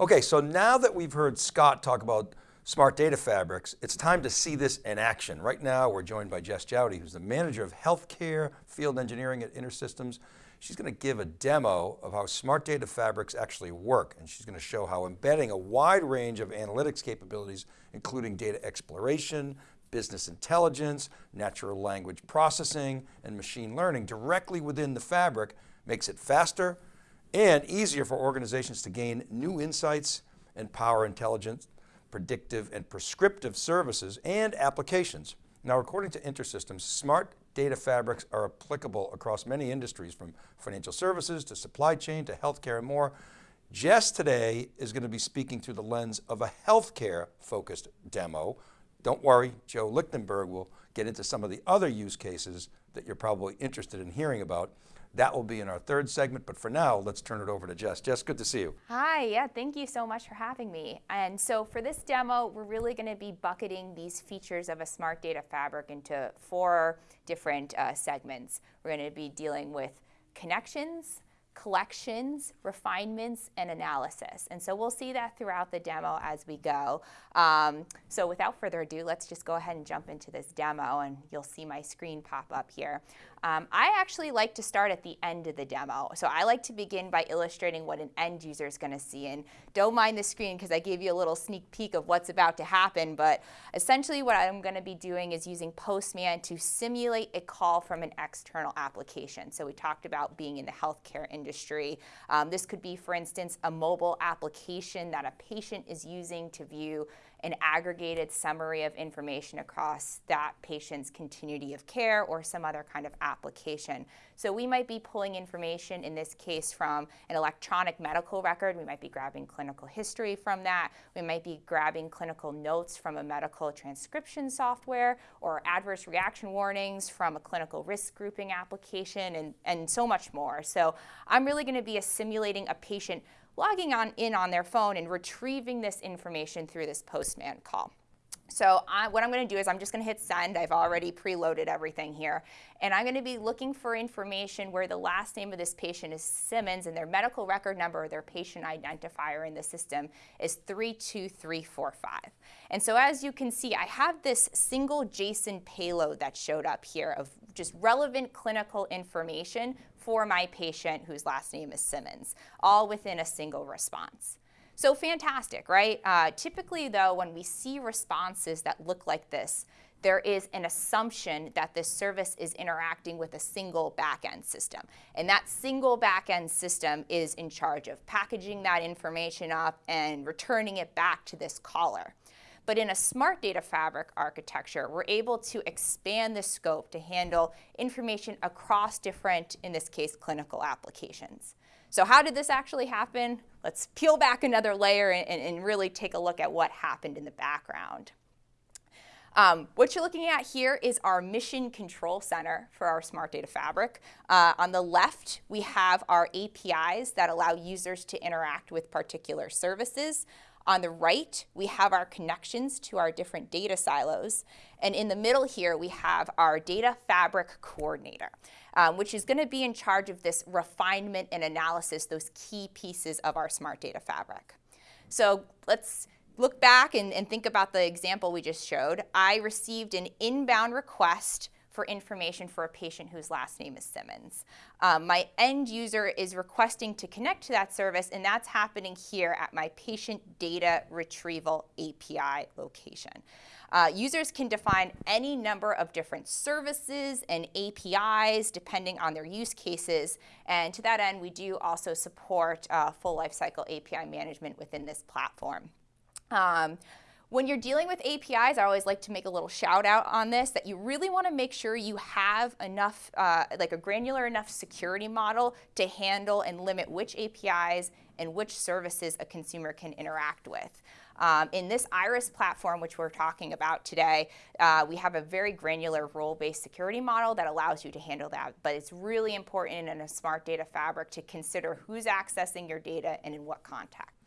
Okay, so now that we've heard Scott talk about smart data fabrics, it's time to see this in action. Right now, we're joined by Jess Jowdy, who's the manager of healthcare field engineering at InterSystems. She's going to give a demo of how smart data fabrics actually work. And she's going to show how embedding a wide range of analytics capabilities, including data exploration, business intelligence, natural language processing, and machine learning directly within the fabric makes it faster and easier for organizations to gain new insights and power intelligence, predictive and prescriptive services and applications. Now, according to InterSystems, smart data fabrics are applicable across many industries from financial services to supply chain to healthcare and more. Jess today is going to be speaking through the lens of a healthcare focused demo don't worry, Joe Lichtenberg will get into some of the other use cases that you're probably interested in hearing about. That will be in our third segment, but for now, let's turn it over to Jess. Jess, good to see you. Hi, yeah, thank you so much for having me. And so for this demo, we're really gonna be bucketing these features of a smart data fabric into four different uh, segments. We're gonna be dealing with connections, collections, refinements, and analysis. And so we'll see that throughout the demo as we go. Um, so without further ado, let's just go ahead and jump into this demo and you'll see my screen pop up here. Um, I actually like to start at the end of the demo. So I like to begin by illustrating what an end user is going to see. And don't mind the screen because I gave you a little sneak peek of what's about to happen. But essentially what I'm going to be doing is using Postman to simulate a call from an external application. So we talked about being in the healthcare industry. Um, this could be, for instance, a mobile application that a patient is using to view an aggregated summary of information across that patient's continuity of care or some other kind of application. So we might be pulling information, in this case, from an electronic medical record. We might be grabbing clinical history from that. We might be grabbing clinical notes from a medical transcription software or adverse reaction warnings from a clinical risk grouping application and, and so much more. So I'm really going to be simulating a patient logging on in on their phone and retrieving this information through this postman call. So I, what I'm going to do is I'm just going to hit send. I've already preloaded everything here. And I'm going to be looking for information where the last name of this patient is Simmons and their medical record number or their patient identifier in the system is 32345. And so as you can see, I have this single JSON payload that showed up here of just relevant clinical information for my patient whose last name is Simmons, all within a single response. So fantastic, right? Uh, typically though, when we see responses that look like this, there is an assumption that this service is interacting with a single backend system. And that single backend system is in charge of packaging that information up and returning it back to this caller. But in a smart data fabric architecture, we're able to expand the scope to handle information across different, in this case, clinical applications. So how did this actually happen? Let's peel back another layer and, and really take a look at what happened in the background. Um, what you're looking at here is our mission control center for our Smart Data Fabric. Uh, on the left, we have our APIs that allow users to interact with particular services. On the right, we have our connections to our different data silos. And in the middle here, we have our data fabric coordinator, um, which is gonna be in charge of this refinement and analysis, those key pieces of our smart data fabric. So let's look back and, and think about the example we just showed. I received an inbound request for information for a patient whose last name is Simmons. Um, my end user is requesting to connect to that service, and that's happening here at my patient data retrieval API location. Uh, users can define any number of different services and APIs depending on their use cases. And to that end, we do also support uh, full lifecycle API management within this platform. Um, when you're dealing with APIs, I always like to make a little shout out on this that you really want to make sure you have enough, uh, like a granular enough security model to handle and limit which APIs and which services a consumer can interact with. Um, in this Iris platform, which we're talking about today, uh, we have a very granular role-based security model that allows you to handle that. But it's really important in a smart data fabric to consider who's accessing your data and in what context.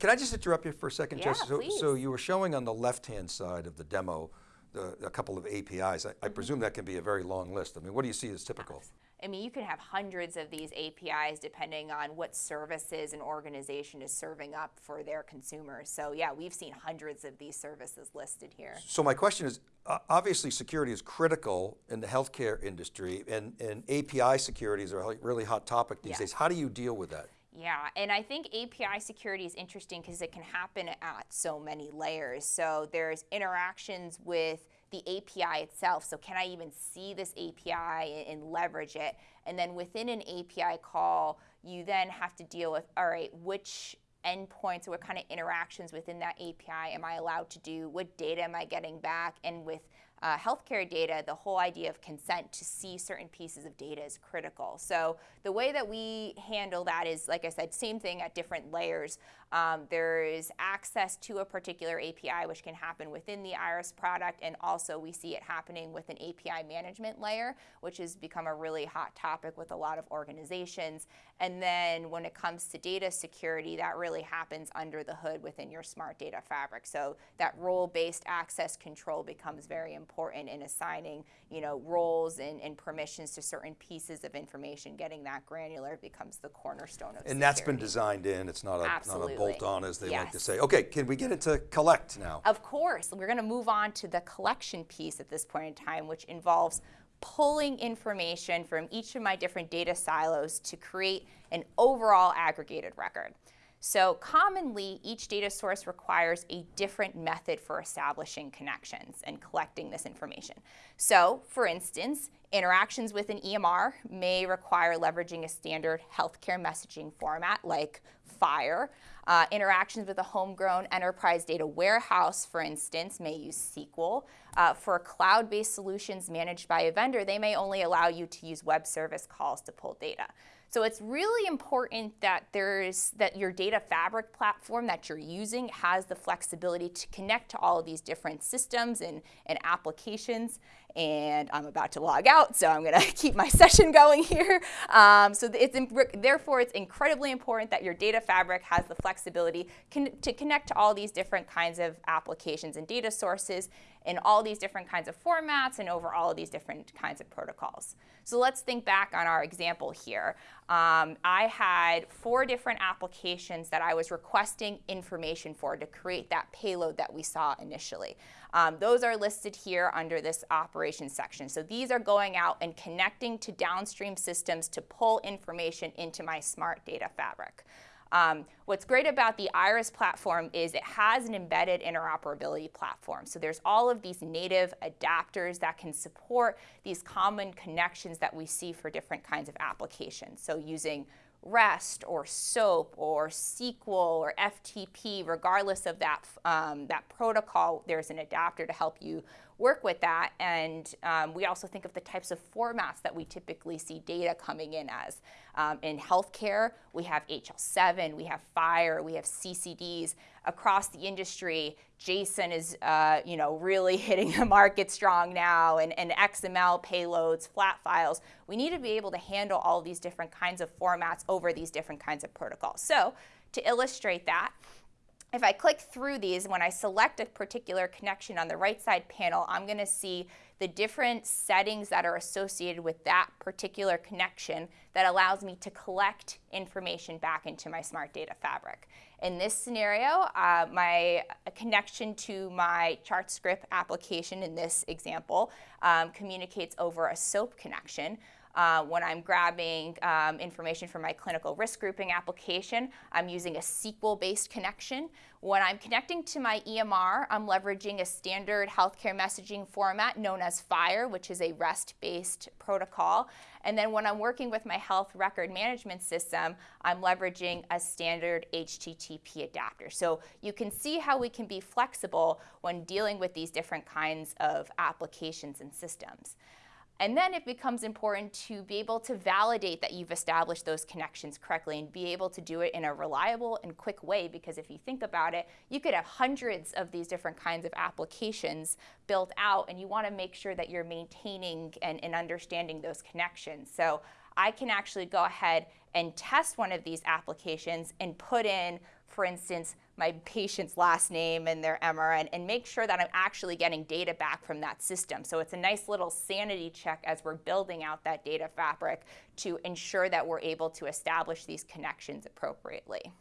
Can I just interrupt you for a second, yeah? So, please. so you were showing on the left-hand side of the demo the, a couple of APIs. I, mm -hmm. I, presume that can be a very long list. I mean, what do you see as typical? I mean, you can have hundreds of these APIs depending on what services an organization is serving up for their consumers. So yeah, we've seen hundreds of these services listed here. So my question is, uh, obviously security is critical in the healthcare industry and, and API securities are a really hot topic these Yes. days. How do you deal with that? Yeah, and I think API security is interesting because it can happen at so many layers. So there's interactions with the API itself. So can I even see this API and, leverage it? And then within an API call, you then have to deal with, all right, which endpoints or what kind of interactions within that API am I allowed to do? What data am I getting back? And with uh, healthcare data, the whole idea of consent to see certain pieces of data is critical. So the way that we handle that is, like I said, same thing at different layers. Um, there is access to a particular API, which can happen within the Iris product, and also we see it happening with an API management layer, which has become a really hot topic with a lot of organizations. And then when it comes to data security, that really happens under the hood within your smart data fabric. So that role-based access control becomes very important in assigning, you know, roles and, and permissions to certain pieces of information. Getting that granular becomes the cornerstone of And that's been designed in, it's not a, not a Absolutely. Bolt on as they like to say. Okay, can we get into collect now? Of course, we're going to move on to the collection piece at this point in time, which involves pulling information from each of my different data silos to create an overall aggregated record. So commonly, each data source requires a different method for establishing connections and collecting this information. So for instance, interactions with an EMR may require leveraging a standard healthcare messaging format like FHIR. Uh, interactions with a homegrown enterprise data warehouse, for instance, may use SQL. Uh, for cloud-based solutions managed by a vendor, they may only allow you to use web service calls to pull data. So it's really important that there's that your data fabric platform that you're using has the flexibility to connect to all of these different systems and, and applications. And I'm about to log out, so I'm going to keep my session going here. Um, so it's therefore it's incredibly important that your data fabric has the flexibility con to connect to all these different kinds of applications and data sources in all these different kinds of formats and over all of these different kinds of protocols. So let's think back on our example here. Um, I had four different applications that I was requesting information for to create that payload that we saw initially. Um, those are listed here under this operations section. So these are going out and connecting to downstream systems to pull information into my smart data fabric. Um, what's great about the Iris platform is it has an embedded interoperability platform. So there's all of these native adapters that can support these common connections that we see for different kinds of applications. So using REST or SOAP or SQL or FTP, regardless of that, um, that protocol, there's an adapter to help you work with that. And um, we also think of the types of formats that we typically see data coming in as. Um, in healthcare, we have HL7, we have FHIR, we have CCDs. Across the industry, JSON is uh, you know, really hitting the market strong now, and, and XML payloads, flat files. We need to be able to handle all these different kinds of formats over these different kinds of protocols. So to illustrate that, if I click through these, when I select a particular connection on the right side panel, I'm going to see the different settings that are associated with that particular connection that allows me to collect information back into my smart data fabric. In this scenario, uh, my connection to my ChartScript application in this example um, communicates over a SOAP connection. Uh, when I'm grabbing um, information from my clinical risk grouping application, I'm using a SQL-based connection. When I'm connecting to my EMR, I'm leveraging a standard healthcare messaging format known as FHIR, which is a REST-based protocol. And then when I'm working with my health record management system, I'm leveraging a standard HTTP adapter. So you can see how we can be flexible when dealing with these different kinds of applications and systems. And then it becomes important to be able to validate that you've established those connections correctly and be able to do it in a reliable and quick way because if you think about it, you could have hundreds of these different kinds of applications built out and you want to make sure that you're maintaining and, and understanding those connections. So I can actually go ahead and test one of these applications and put in for instance, my patient's last name and their MRN and make sure that I'm actually getting data back from that system. So it's a nice little sanity check as we're building out that data fabric to ensure that we're able to establish these connections appropriately.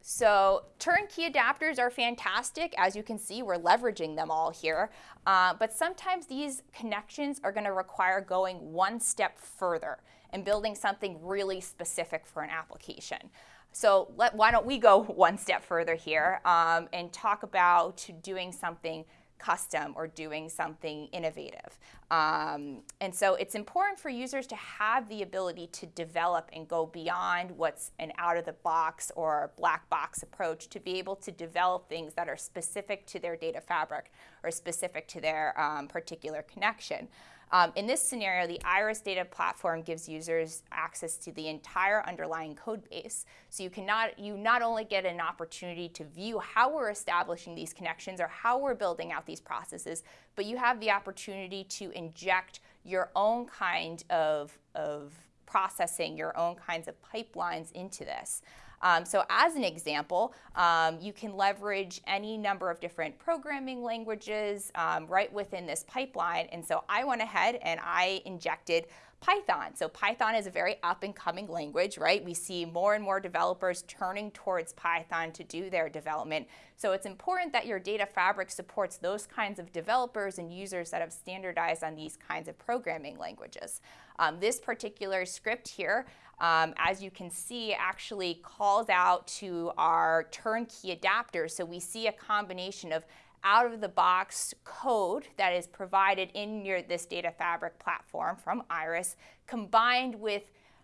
So turnkey adapters are fantastic. As you can see, we're leveraging them all here. Uh, but sometimes these connections are going to require going one step further and building something really specific for an application. So let, why don't we go one step further here um, and talk about doing something custom or doing something innovative. Um, and so it's important for users to have the ability to develop and go beyond what's an out of the box or black box approach to be able to develop things that are specific to their data fabric or specific to their um, particular connection. Um, in this scenario, the Iris data platform gives users access to the entire underlying code base. So you, cannot, you not only get an opportunity to view how we're establishing these connections or how we're building out these processes, but you have the opportunity to inject your own kind of, of processing, your own kinds of pipelines into this. Um, so as an example, um, you can leverage any number of different programming languages um, right within this pipeline. And so I went ahead and I injected Python. So Python is a very up and coming language, right? We see more and more developers turning towards Python to do their development. So it's important that your data fabric supports those kinds of developers and users that have standardized on these kinds of programming languages. Um, this particular script here um, as you can see, actually calls out to our turnkey adapter. So we see a combination of out-of-the-box code that is provided in your, this data fabric platform from Iris, combined with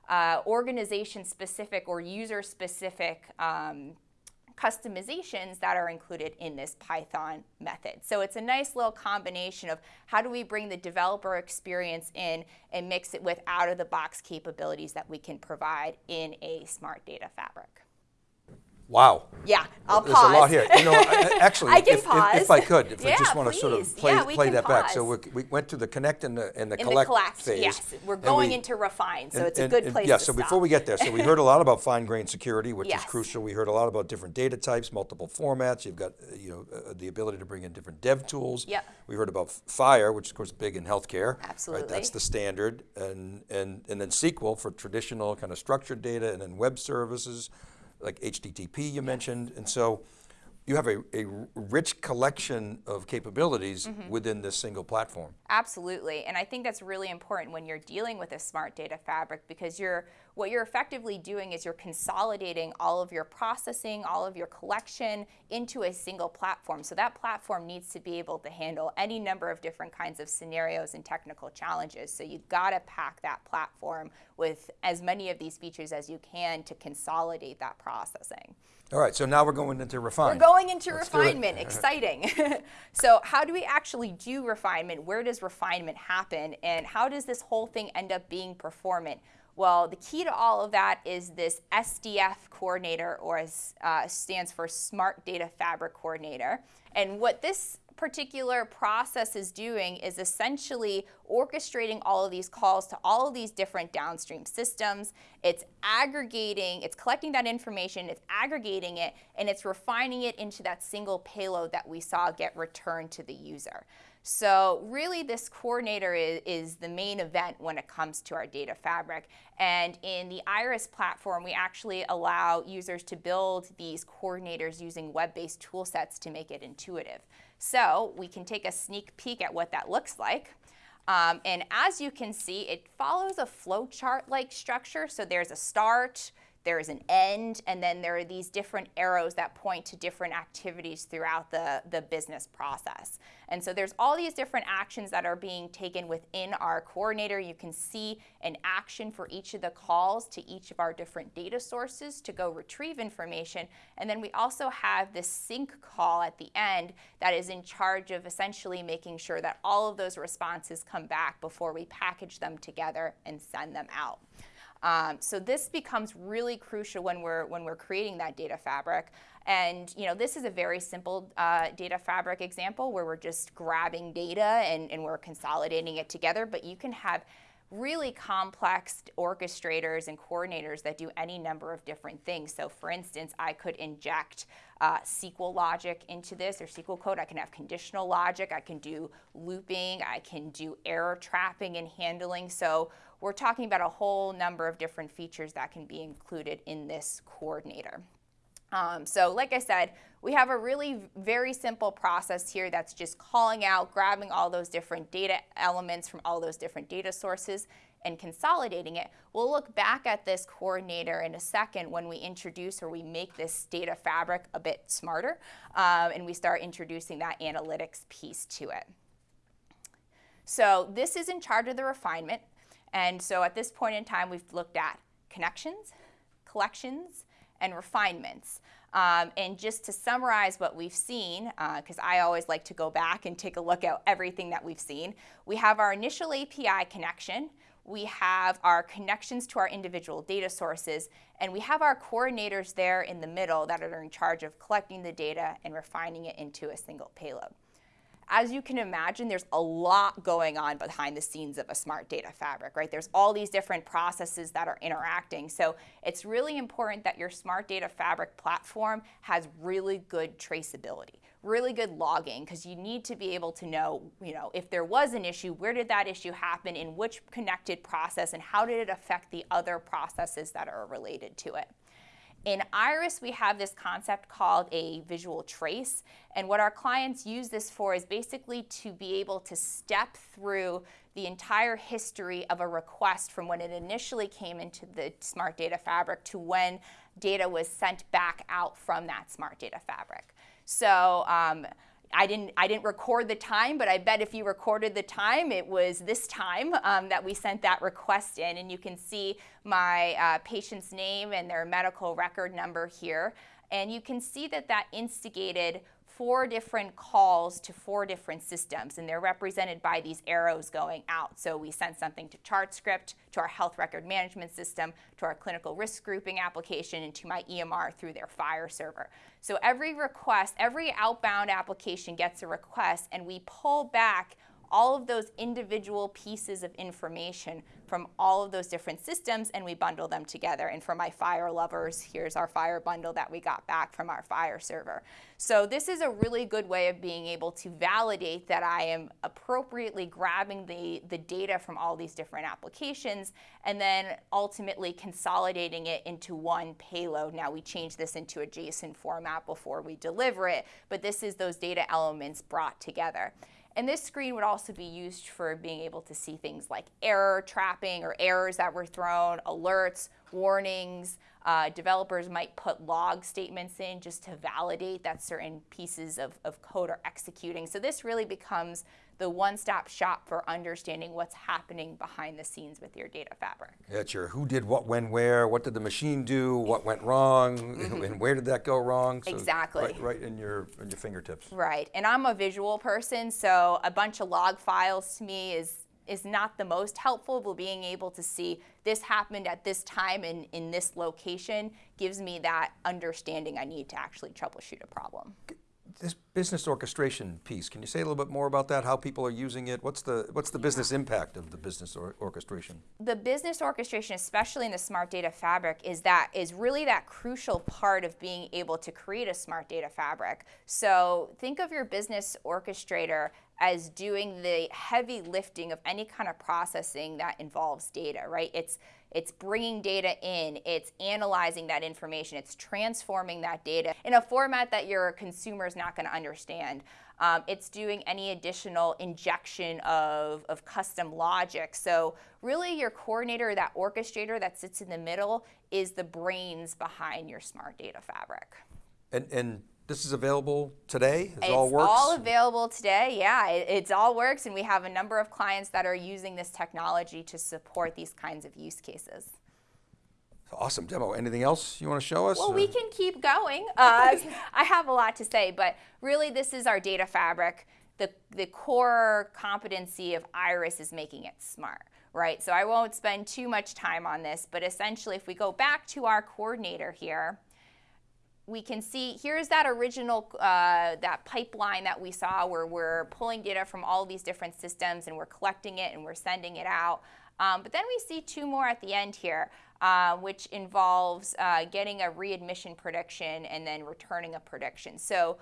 uh, organization-specific or user-specific um, customizations that are included in this Python method. So it's a nice little combination of how do we bring the developer experience in and mix it with out-of-the-box capabilities that we can provide in a smart data fabric. Wow. Yeah, I'll There's pause. a lot here. You know, actually, I if, if, pause. if I could, if I just want to sort of play, Yeah, play that back. So pause. we we went to the connect and the, and the collect the collect, phase. yes. We're going we- into refine, so and- it's a good and- place Yeah, to so stop. before we get there, so we heard a lot about fine-grained security, which Yes. is crucial. We heard a lot about different data types, multiple formats. You've got, uh, you know, uh, the ability to bring in different dev tools. Yep. We heard about f- FHIR, which is, of course, big in healthcare. Right? Absolutely. That's the standard. And, and, and then SQL for traditional kind of structured data, and then web services, like HTTP you mentioned. And so you have a, a rich collection of capabilities Mm-hmm. within this single platform. Absolutely, and I think that's really important when you're dealing with a smart data fabric because you're what you're effectively doing is you're consolidating all of your processing, all of your collection into a single platform. So that platform needs to be able to handle any number of different kinds of scenarios and technical challenges. So you've got to pack that platform with as many of these features as you can to consolidate that processing. All right, so now we're going into refine. We're going into Let's refinement. Exciting. so, how do we actually do refinement? Where does refinement happen? And how does this whole thing end up being performant? Well, the key to all of that is this SDF coordinator, or uh, stands for Smart Data Fabric Coordinator. And what this particular process is doing is essentially orchestrating all of these calls to all of these different downstream systems. It's aggregating, it's collecting that information, it's aggregating it, and it's refining it into that single payload that we saw get returned to the user. So really this coordinator is, is, the main event when it comes to our data fabric. And in the Iris platform, we actually allow users to build these coordinators using web-based tool sets to make it intuitive. So we can take a sneak peek at what that looks like. Um, and as you can see, it follows a flowchart-like structure. So there's a start, there's an end, and then there are these different arrows that point to different activities throughout the, the business process. And so there's all these different actions that are being taken within our coordinator. You can see an action for each of the calls to each of our different data sources to go retrieve information. And then we also have this sync call at the end that is in charge of essentially making sure that all of those responses come back before we package them together and send them out. Um, so this becomes really crucial when we're when we're creating that data fabric. And you know, this is a very simple uh, data fabric example where we're just grabbing data and, and we're consolidating it together. But you can have really complex orchestrators and coordinators that do any number of different things. So for instance, I could inject uh, SQL logic into this or SQL code. I can have conditional logic. I can do looping. I can do error trapping and handling. So we're talking about a whole number of different features that can be included in this coordinator. Um, so like I said, we have a really very simple process here that's just calling out, grabbing all those different data elements from all those different data sources and consolidating it. We'll look back at this coordinator in a second when we introduce or we make this data fabric a bit smarter um, and we start introducing that analytics piece to it. So this is in charge of the refinement. And so at this point in time, we've looked at connections, collections, and refinements. Um, and just to summarize what we've seen, because uh, I always like to go back and take a look at everything that we've seen, we have our initial API connection, we have our connections to our individual data sources, and we have our coordinators there in the middle that are in charge of collecting the data and refining it into a single payload as you can imagine, there's a lot going on behind the scenes of a smart data fabric, right? There's all these different processes that are interacting. So it's really important that your smart data fabric platform has really good traceability, really good logging, because you need to be able to know, you know, if there was an issue, where did that issue happen, in which connected process, and how did it affect the other processes that are related to it. In Iris, we have this concept called a visual trace. And what our clients use this for is basically to be able to step through the entire history of a request from when it initially came into the Smart Data Fabric to when data was sent back out from that Smart Data Fabric. So um, I didn't, I didn't record the time, but I bet if you recorded the time, it was this time um, that we sent that request in. And you can see my uh, patient's name and their medical record number here. And you can see that that instigated four different calls to four different systems, and they're represented by these arrows going out. So we sent something to ChartScript, to our health record management system, to our clinical risk grouping application, and to my EMR through their FHIR server. So every request, every outbound application gets a request, and we pull back all of those individual pieces of information from all of those different systems and we bundle them together. And for my FHIR lovers, here's our FHIR bundle that we got back from our FHIR server. So this is a really good way of being able to validate that I am appropriately grabbing the, the data from all these different applications and then ultimately consolidating it into one payload. Now we change this into a JSON format before we deliver it, but this is those data elements brought together. And this screen would also be used for being able to see things like error trapping or errors that were thrown, alerts, warnings. Uh, developers might put log statements in just to validate that certain pieces of, of code are executing. So this really becomes the one-stop shop for understanding what's happening behind the scenes with your data fabric. Yeah, sure. Who did what, when, where? What did the machine do? What went wrong? Mm -hmm. And where did that go wrong? So exactly. Right, right, in your in your fingertips. Right. And I'm a visual person, so a bunch of log files to me is is not the most helpful, but being able to see this happened at this time and in this location gives me that understanding I need to actually troubleshoot a problem this business orchestration piece, can you say a little bit more about that? How people are using it? What's the what's the business impact of the business or orchestration? The business orchestration, especially in the smart data fabric, is that is really that crucial part of being able to create a smart data fabric. So think of your business orchestrator as doing the heavy lifting of any kind of processing that involves data, right? It's it's bringing data in, it's analyzing that information, it's transforming that data in a format that your consumer is not going to understand. Um, it's doing any additional injection of, of custom logic. So really your coordinator, that orchestrator that sits in the middle is the brains behind your smart data fabric. And, and this is available today? It all works? all available today, yeah. It, it's all works and we have a number of clients that are using this technology to support these kinds of use cases. Awesome demo. Anything else you want to show us? Well, we can keep going. Uh, I have a lot to say, but really this is our data fabric. The, the core competency of Iris is making it smart, right? So I won't spend too much time on this, but essentially if we go back to our coordinator here, we can see here's that original uh, that pipeline that we saw where we're pulling data from all these different systems and we're collecting it and we're sending it out. Um, but then we see two more at the end here, uh, which involves uh, getting a readmission prediction and then returning a prediction. So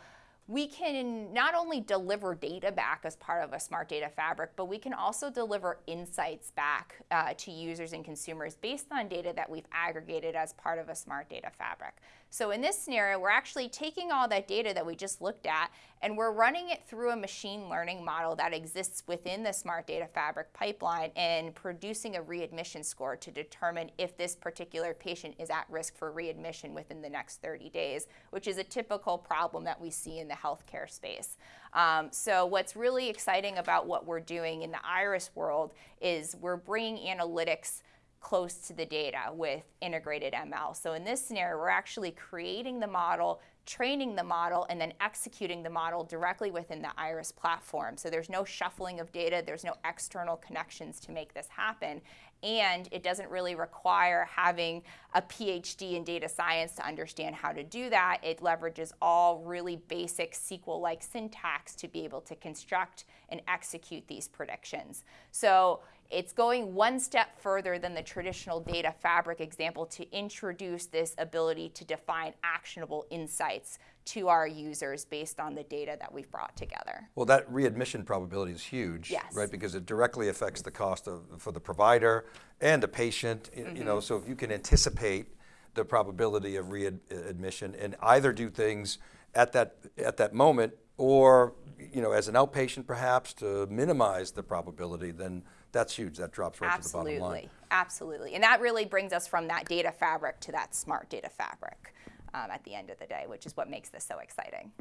we can not only deliver data back as part of a smart data fabric, but we can also deliver insights back uh, to users and consumers based on data that we've aggregated as part of a smart data fabric. So in this scenario, we're actually taking all that data that we just looked at and we're running it through a machine learning model that exists within the smart data fabric pipeline and producing a readmission score to determine if this particular patient is at risk for readmission within the next 30 days, which is a typical problem that we see in the healthcare space. Um, so what's really exciting about what we're doing in the iris world is we're bringing analytics close to the data with integrated ML. So in this scenario, we're actually creating the model, training the model, and then executing the model directly within the Iris platform. So there's no shuffling of data, there's no external connections to make this happen. And it doesn't really require having a PhD in data science to understand how to do that. It leverages all really basic SQL-like syntax to be able to construct and execute these predictions. So it's going one step further than the traditional data fabric example to introduce this ability to define actionable insights to our users based on the data that we've brought together. Well, that readmission probability is huge, Yes. right? Because it directly affects the cost of, for the provider and the patient, you Mm-hmm. know, so if you can anticipate the probability of readmission and either do things at that, at that moment or, you know, as an outpatient perhaps to minimize the probability, then that's huge. That drops right to the bottom line. Absolutely, absolutely. And that really brings us from that data fabric to that smart data fabric um, at the end of the day, which is what makes this so exciting.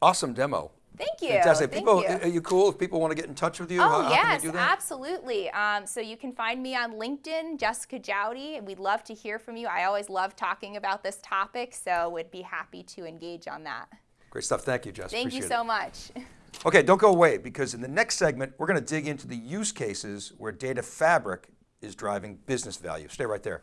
Awesome demo. Thank you. Fantastic. Thank People, you. are you cool if people want to get in touch with you? Oh, how, how yes, can they do that? absolutely. Um, so you can find me on LinkedIn, Jessica Jowdy, and we'd love to hear from you. I always love talking about this topic, so would be happy to engage on that. Great stuff. Thank you, Jess. Thank Appreciate you it. so much. Okay, don't go away because in the next segment, we're going to dig into the use cases where data fabric is driving business value. Stay right there.